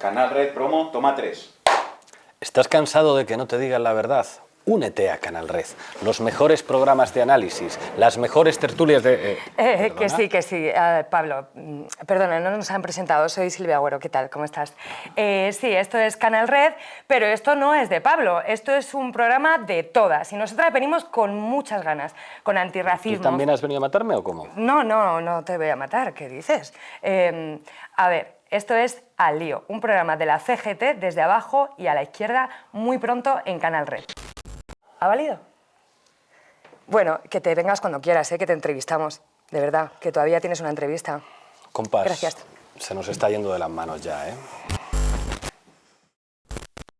Canal Red Promo, toma 3. ¿Estás cansado de que no te digan la verdad? Únete a Canal Red. Los mejores programas de análisis, las mejores tertulias de... eh, Eh, que ¿perdona? sí, que sí. Eh, Pablo, mm, perdona, no nos han presentado. Soy Silvia Agüero. ¿Qué tal? ¿Cómo estás? Eh, sí, esto es Canal Red, pero esto no es de Pablo. Esto es un programa de todas. Y nosotras venimos con muchas ganas, con ¿Tú antirracismo. también has venido a matarme o cómo? No, no, no te voy a matar. ¿Qué dices? Eh, a ver, esto es Al Lío, un programa de la CGT desde abajo y a la izquierda muy pronto en Canal Red. ¿Ha valido? Bueno, que te vengas cuando quieras, ¿eh? que te entrevistamos. De verdad, que todavía tienes una entrevista. Compas, Gracias. se nos está yendo de las manos ya, ¿eh?